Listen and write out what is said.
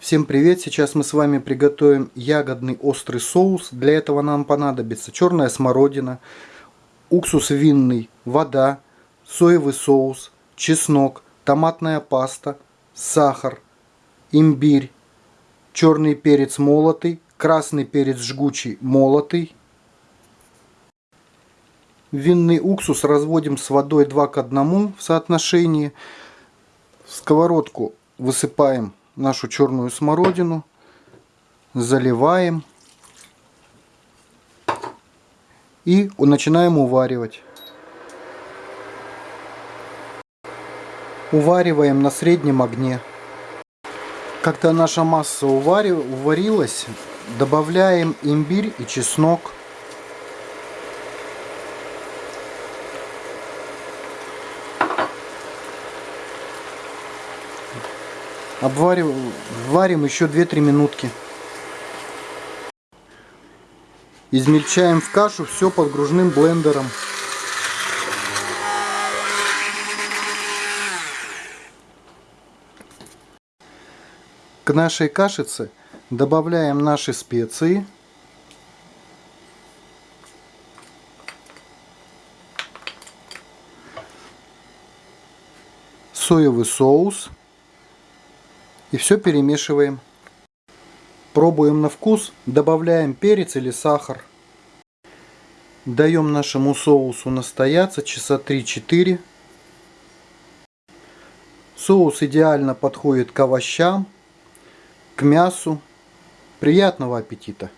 Всем привет! Сейчас мы с вами приготовим ягодный острый соус. Для этого нам понадобится черная смородина, уксус винный, вода, соевый соус, чеснок, томатная паста, сахар, имбирь, черный перец молотый, красный перец жгучий молотый. Винный уксус разводим с водой 2 к 1 в соотношении. В сковородку высыпаем нашу черную смородину, заливаем и начинаем уваривать. Увариваем на среднем огне. Когда наша масса уварилась, добавляем имбирь и чеснок. Обвариваем, варим еще 2-3 минутки. Измельчаем в кашу все под гружным блендером. К нашей кашице добавляем наши специи. Соевый соус. И все перемешиваем. Пробуем на вкус, добавляем перец или сахар. Даем нашему соусу настояться часа 3-4. Соус идеально подходит к овощам, к мясу. Приятного аппетита!